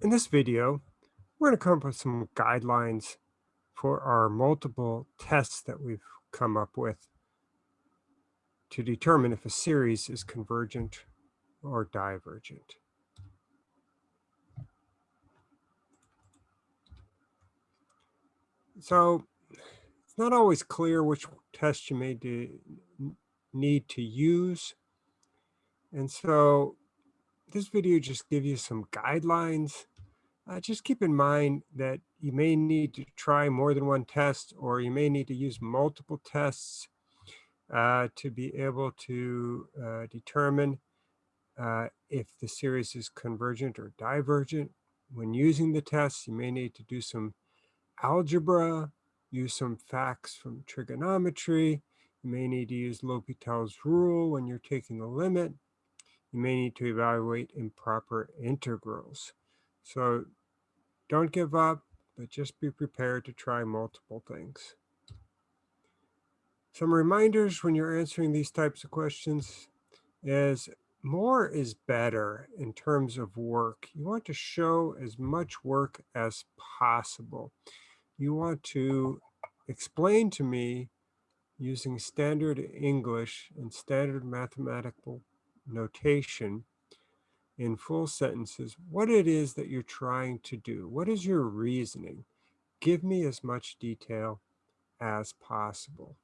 In this video, we're going to come up with some guidelines for our multiple tests that we've come up with to determine if a series is convergent or divergent. So it's not always clear which test you may need to use. And so this video just give you some guidelines. Uh, just keep in mind that you may need to try more than one test or you may need to use multiple tests uh, to be able to uh, determine uh, if the series is convergent or divergent. When using the tests, you may need to do some algebra, use some facts from trigonometry. You may need to use L'Hopital's rule when you're taking the limit you may need to evaluate improper integrals. So don't give up, but just be prepared to try multiple things. Some reminders when you're answering these types of questions is more is better in terms of work. You want to show as much work as possible. You want to explain to me using standard English and standard mathematical notation in full sentences what it is that you're trying to do. What is your reasoning? Give me as much detail as possible.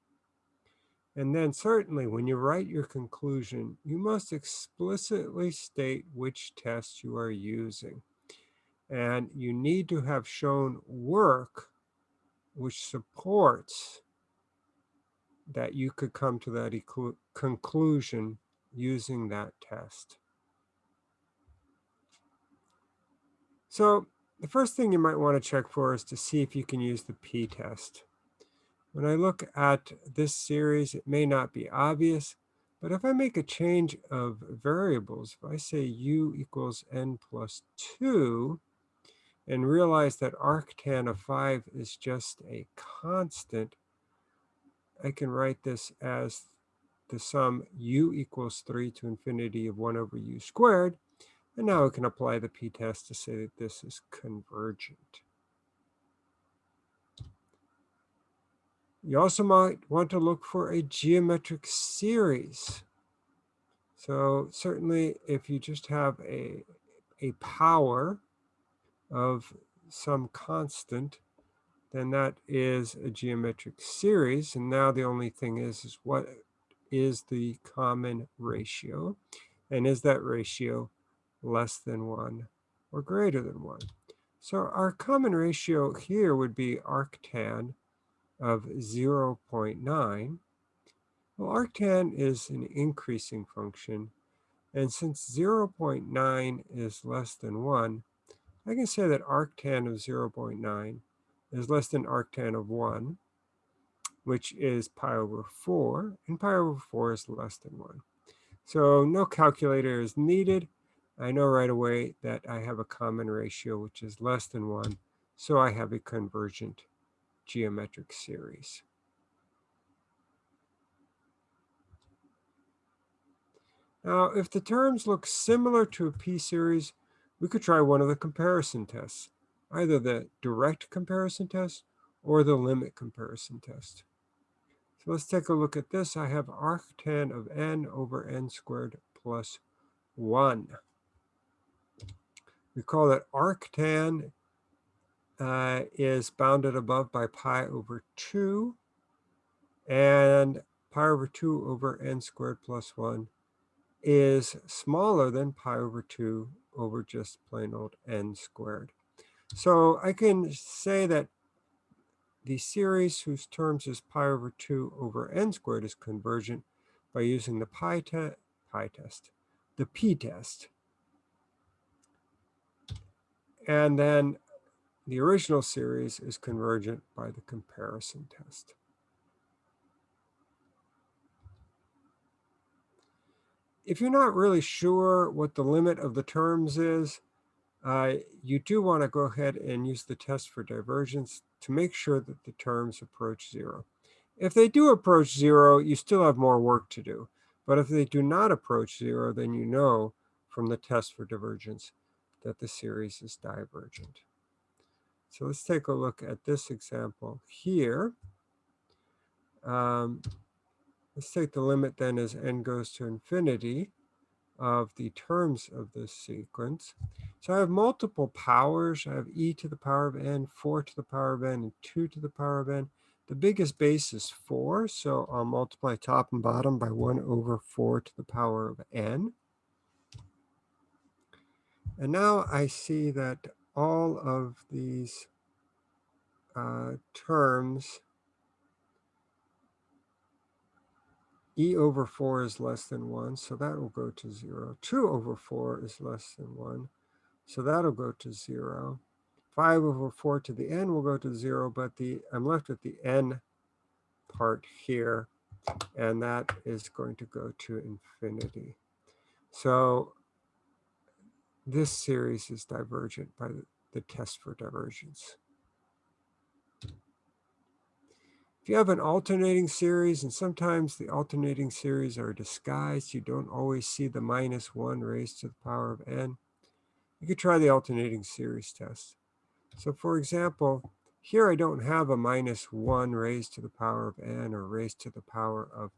And then certainly when you write your conclusion, you must explicitly state which test you are using. And you need to have shown work which supports that you could come to that conclusion using that test. So the first thing you might want to check for is to see if you can use the p-test. When I look at this series, it may not be obvious, but if I make a change of variables, if I say u equals n plus 2, and realize that arctan of 5 is just a constant, I can write this as the sum u equals 3 to infinity of 1 over u squared. And now we can apply the p-test to say that this is convergent. You also might want to look for a geometric series. So certainly if you just have a, a power of some constant, then that is a geometric series. And now the only thing is, is what is the common ratio? And is that ratio less than 1 or greater than 1? So our common ratio here would be arctan of 0.9. Well, arctan is an increasing function. And since 0.9 is less than 1, I can say that arctan of 0.9 is less than arctan of 1 which is pi over 4, and pi over 4 is less than 1. So no calculator is needed. I know right away that I have a common ratio which is less than 1, so I have a convergent geometric series. Now, if the terms look similar to a p-series, we could try one of the comparison tests, either the direct comparison test or the limit comparison test. So let's take a look at this. I have arctan of n over n squared plus 1. Recall that arctan uh, is bounded above by pi over 2, and pi over 2 over n squared plus 1 is smaller than pi over 2 over just plain old n squared. So I can say that the series whose terms is pi over 2 over n squared is convergent by using the pi, te pi test, the p-test. And then the original series is convergent by the comparison test. If you're not really sure what the limit of the terms is, uh, you do want to go ahead and use the test for divergence to make sure that the terms approach zero. If they do approach zero, you still have more work to do. But if they do not approach zero, then you know from the test for divergence that the series is divergent. So let's take a look at this example here. Um, let's take the limit then as n goes to infinity of the terms of this sequence. So I have multiple powers. I have e to the power of n, 4 to the power of n, and 2 to the power of n. The biggest base is 4, so I'll multiply top and bottom by 1 over 4 to the power of n. And now I see that all of these uh, terms, e over 4 is less than 1, so that will go to 0. 2 over 4 is less than 1, so that'll go to 0. 5 over 4 to the n will go to 0, but the I'm left with the n part here, and that is going to go to infinity. So this series is divergent by the, test for divergence. If you have an alternating series, and sometimes the alternating series are disguised, you don't always see the minus 1 raised to the power of n, you could try the alternating series test. So for example, here I don't have a minus 1 raised to the power of n or raised to the power of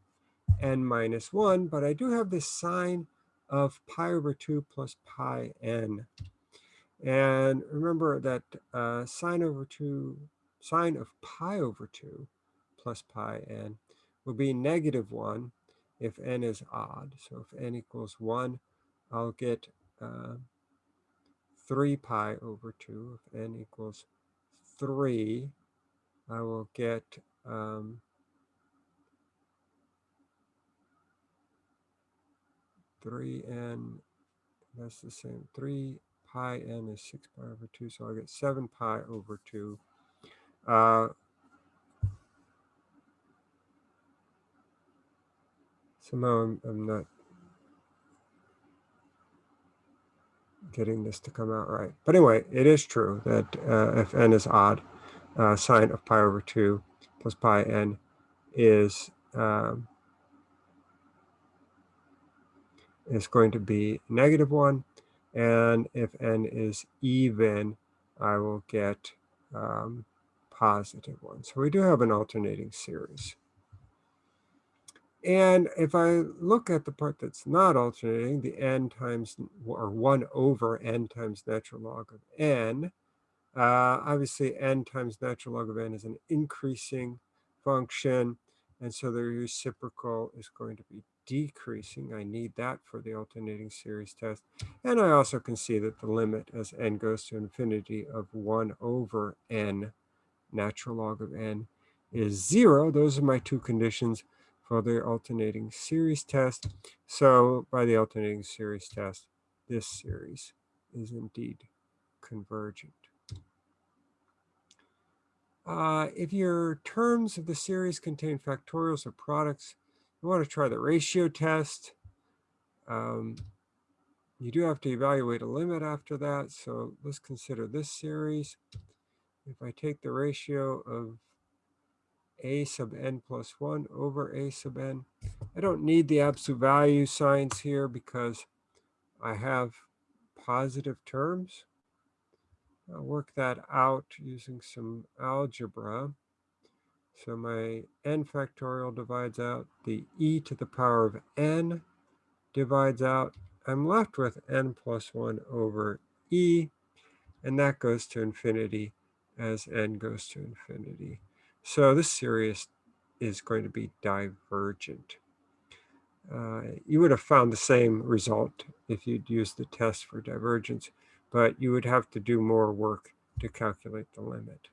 n minus 1, but I do have this sine of pi over 2 plus pi n. And remember that uh, sine over 2, sine of pi over 2 plus pi n will be negative 1 if n is odd. So if n equals 1, I'll get uh, 3 pi over 2. If n equals 3, I will get um, 3n, that's the same. 3 pi n is 6 pi over 2, so I'll get 7 pi over 2. Uh, somehow I'm, I'm not getting this to come out right. But anyway, it is true that uh, if n is odd, uh, sine of pi over 2 plus pi n is um, is going to be negative 1. And if n is even, I will get um, positive 1. So we do have an alternating series. And if I look at the part that's not alternating, the n times, or 1 over n times natural log of n, uh, obviously n times natural log of n is an increasing function. And so the reciprocal is going to be decreasing. I need that for the alternating series test. And I also can see that the limit as n goes to infinity of 1 over n, natural log of n, is 0. Those are my two conditions for the alternating series test. So by the alternating series test, this series is indeed convergent. Uh, if your terms of the series contain factorials or products, you want to try the ratio test. Um, you do have to evaluate a limit after that. So let's consider this series. If I take the ratio of a sub n plus 1 over a sub n, I don't need the absolute value signs here because I have positive terms. I'll work that out using some algebra. So my n factorial divides out, the e to the power of n divides out. I'm left with n plus 1 over e, and that goes to infinity as n goes to infinity. So this series is going to be divergent. Uh, you would have found the same result if you'd used the test for divergence, but you would have to do more work to calculate the limit.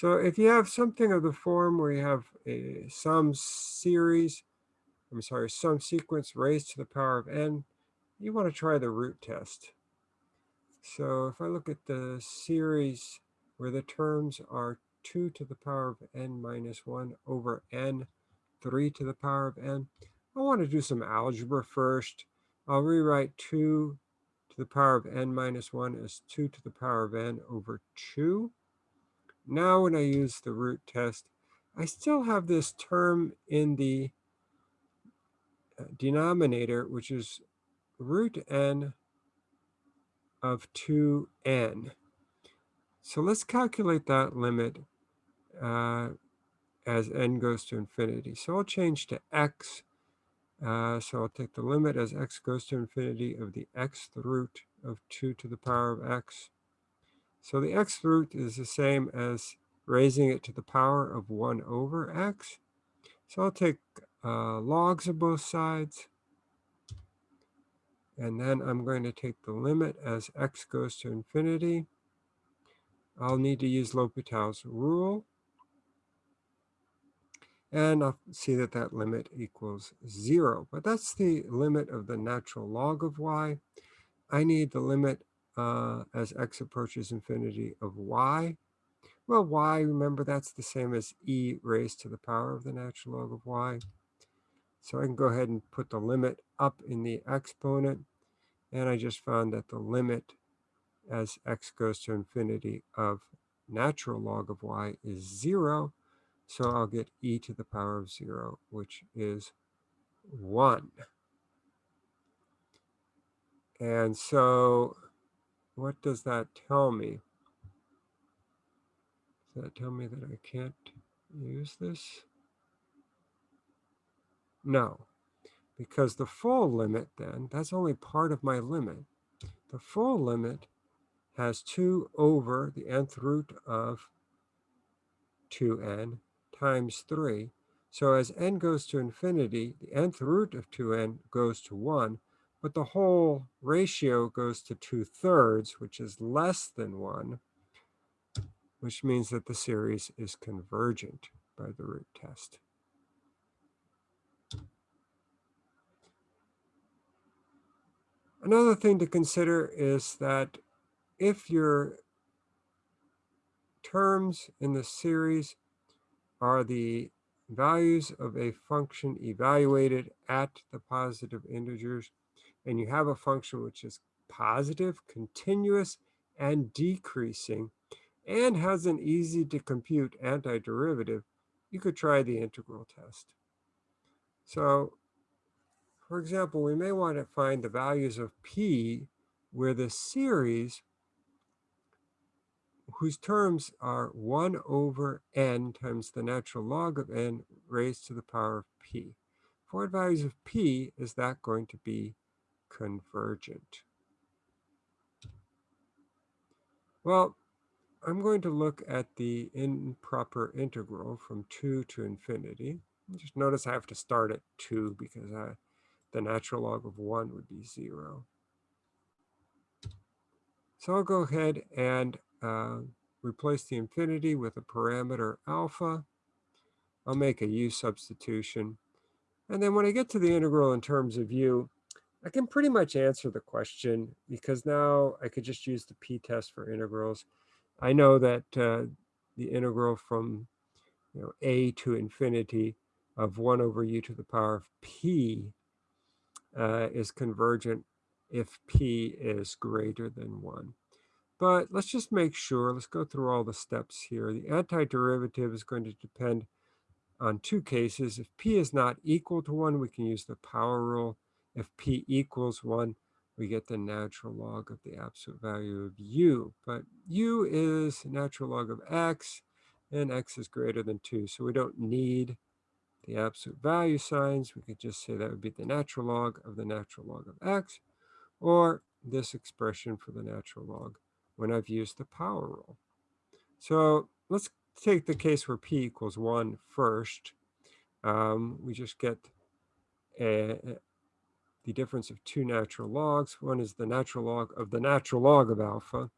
So if you have something of the form where you have a some series, I'm sorry, some sequence raised to the power of n, you want to try the root test. So if I look at the series where the terms are 2 to the power of n minus 1 over n, 3 to the power of n, I want to do some algebra first. I'll rewrite 2 to the power of n minus 1 as 2 to the power of n over 2. Now when I use the root test, I still have this term in the uh, denominator, which is root n of 2n. So let's calculate that limit uh, as n goes to infinity. So I'll change to x. Uh, so I'll take the limit as x goes to infinity of the xth root of 2 to the power of x. So the x root is the same as raising it to the power of 1 over x. So I'll take uh, logs of both sides. And then I'm going to take the limit as x goes to infinity. I'll need to use L'Hopital's rule. And I'll see that that limit equals 0. But that's the limit of the natural log of y. I need the limit uh, as x approaches infinity of y. Well, y, remember, that's the same as e raised to the power of the natural log of y. So I can go ahead and put the limit up in the exponent. And I just found that the limit as x goes to infinity of natural log of y is 0. So I'll get e to the power of 0, which is 1. And so what does that tell me? Does that tell me that I can't use this? No, because the full limit then, that's only part of my limit. The full limit has 2 over the nth root of 2n times 3. So as n goes to infinity, the nth root of 2n goes to 1, but the whole ratio goes to 2 thirds, which is less than 1, which means that the series is convergent by the root test. Another thing to consider is that if your terms in the series are the values of a function evaluated at the positive integers, and you have a function which is positive, continuous, and decreasing, and has an easy to compute antiderivative, you could try the integral test. So, for example, we may want to find the values of p where the series whose terms are 1 over n times the natural log of n raised to the power of p. For what values of p is that going to be convergent? Well, I'm going to look at the improper integral from 2 to infinity. Just notice I have to start at 2 because I, the natural log of 1 would be 0. So I'll go ahead and uh, replace the infinity with a parameter alpha. I'll make a u substitution. And then when I get to the integral in terms of u, I can pretty much answer the question because now I could just use the p-test for integrals. I know that uh, the integral from you know, a to infinity of 1 over u to the power of p uh, is convergent if p is greater than 1. But let's just make sure, let's go through all the steps here. The antiderivative is going to depend on two cases. If p is not equal to 1, we can use the power rule. If p equals 1, we get the natural log of the absolute value of u. But u is natural log of x, and x is greater than 2. So we don't need the absolute value signs. We could just say that would be the natural log of the natural log of x, or this expression for the natural log when I've used the power rule. So let's take the case where p equals 1 first. Um, we just get a, the difference of two natural logs. One is the natural log of the natural log of alpha,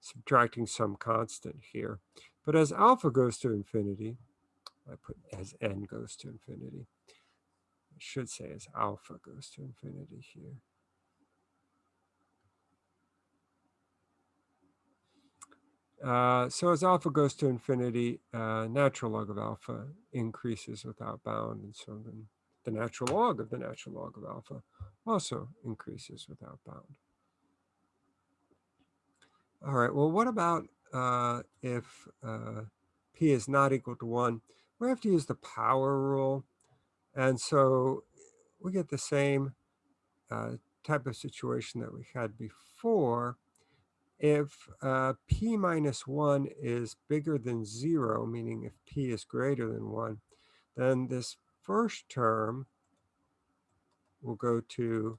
subtracting some constant here. But as alpha goes to infinity, I put as n goes to infinity. I should say as alpha goes to infinity here. Uh, so as alpha goes to infinity, uh, natural log of alpha increases without bound. And so then the natural log of the natural log of alpha also increases without bound. All right, well, what about uh, if uh, p is not equal to 1? We have to use the power rule. And so we get the same uh, type of situation that we had before. If uh, p minus 1 is bigger than 0, meaning if p is greater than 1, then this first term will go to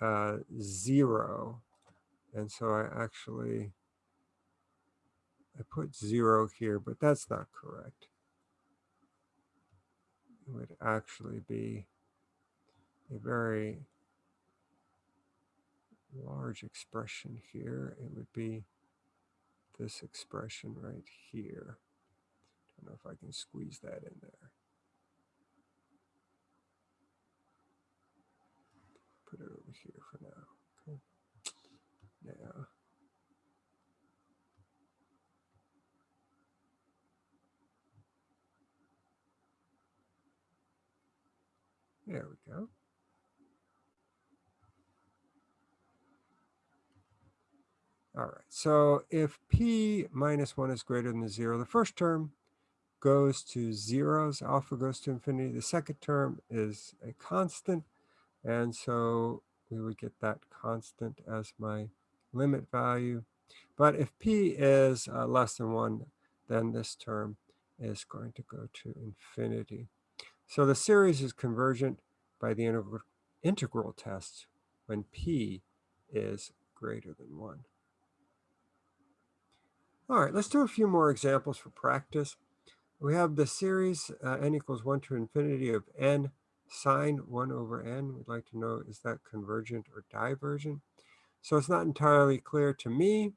uh, 0. And so I actually, I put 0 here, but that's not correct. It would actually be a very large expression here. It would be this expression right here. I don't know if I can squeeze that in there. Put it over here for now. Okay. Now, there we go. All right, so if p minus 1 is greater than 0, the first term goes to zeros, alpha goes to infinity. The second term is a constant, and so we would get that constant as my limit value. But if p is uh, less than 1, then this term is going to go to infinity. So the series is convergent by the integral test when p is greater than 1. All right, let's do a few more examples for practice. We have the series uh, n equals 1 to infinity of n sine 1 over n. We'd like to know, is that convergent or divergent? So it's not entirely clear to me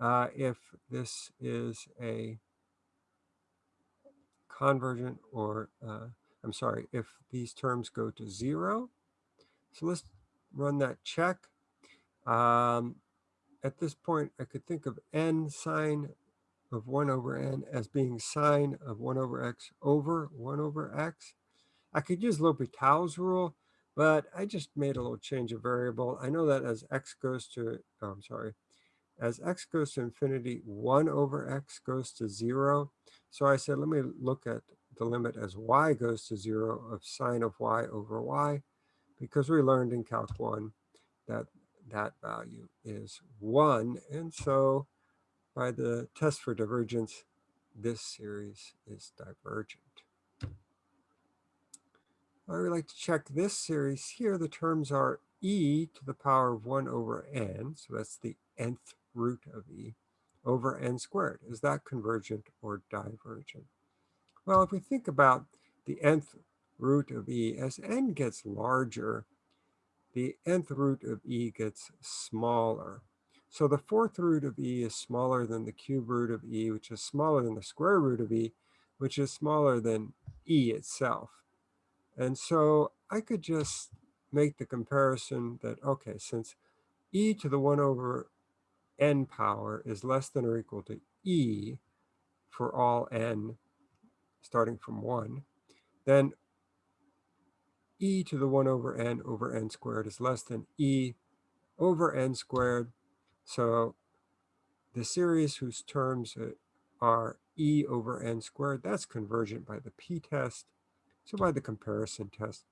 uh, if this is a convergent or, uh, I'm sorry, if these terms go to 0. So let's run that check. Um, at this point, I could think of n sine of 1 over n as being sine of 1 over x over 1 over x. I could use L'Hopital's rule, but I just made a little change of variable. I know that as x goes to, oh, I'm sorry, as x goes to infinity, 1 over x goes to 0. So I said, let me look at the limit as y goes to 0 of sine of y over y, because we learned in Calc 1 that that value is 1. And so by the test for divergence, this series is divergent. I would like to check this series here. The terms are e to the power of 1 over n, so that's the nth root of e, over n squared. Is that convergent or divergent? Well, if we think about the nth root of e, as n gets larger, the nth root of e gets smaller. So the fourth root of e is smaller than the cube root of e, which is smaller than the square root of e, which is smaller than e itself. And so I could just make the comparison that, okay, since e to the 1 over n power is less than or equal to e for all n starting from 1, then e to the 1 over n over n squared is less than e over n squared. So the series whose terms are e over n squared, that's convergent by the p-test. So by the comparison test,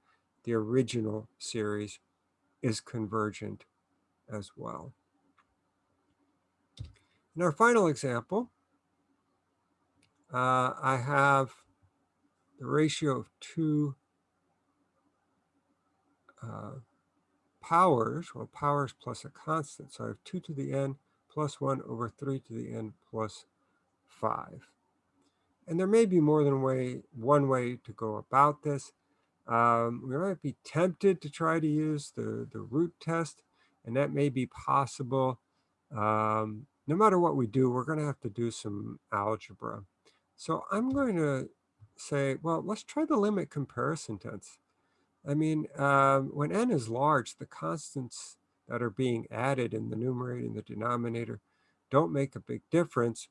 the original series is convergent as well. In our final example, uh, I have the ratio of two uh, powers, well, powers plus a constant. So I have 2 to the n plus 1 over 3 to the n plus 5. And there may be more than way, one way to go about this. Um, we might be tempted to try to use the, the root test, and that may be possible. Um, no matter what we do, we're going to have to do some algebra. So I'm going to say, well, let's try the limit comparison test. I mean, um, when n is large, the constants that are being added in the numerator and the denominator don't make a big difference.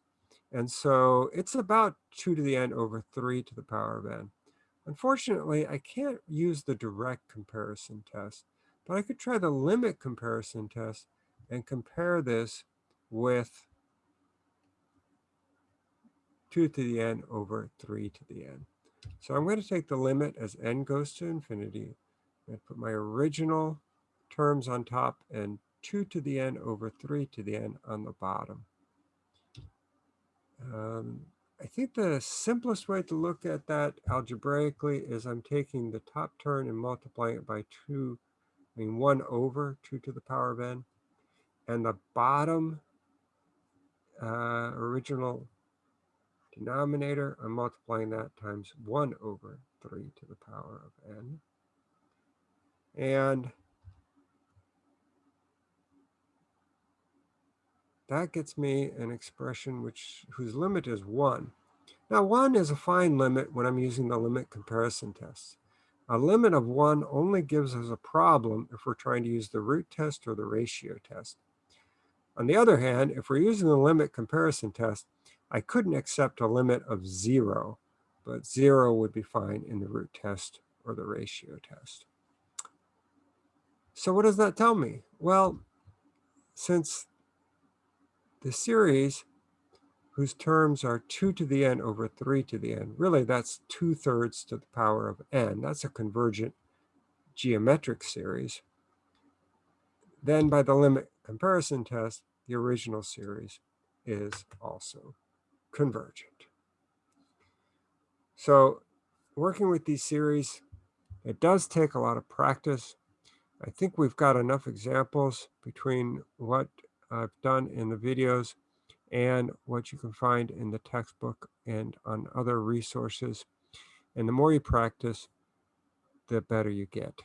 And so it's about 2 to the n over 3 to the power of n. Unfortunately, I can't use the direct comparison test, but I could try the limit comparison test and compare this with 2 to the n over 3 to the n. So I'm going to take the limit as n goes to infinity. To put my original terms on top and 2 to the n over 3 to the n on the bottom. Um, I think the simplest way to look at that algebraically is I'm taking the top term and multiplying it by 2, I mean 1 over 2 to the power of n. And the bottom uh, original denominator, I'm multiplying that times 1 over 3 to the power of n. And that gets me an expression which whose limit is 1. Now 1 is a fine limit when I'm using the limit comparison test. A limit of 1 only gives us a problem if we're trying to use the root test or the ratio test. On the other hand, if we're using the limit comparison test, I couldn't accept a limit of 0, but 0 would be fine in the root test or the ratio test. So what does that tell me? Well, since the series whose terms are 2 to the n over 3 to the n, really that's 2 thirds to the power of n. That's a convergent geometric series. Then by the limit comparison test, the original series is also convergent. So working with these series, it does take a lot of practice. I think we've got enough examples between what I've done in the videos and what you can find in the textbook and on other resources. And the more you practice, the better you get.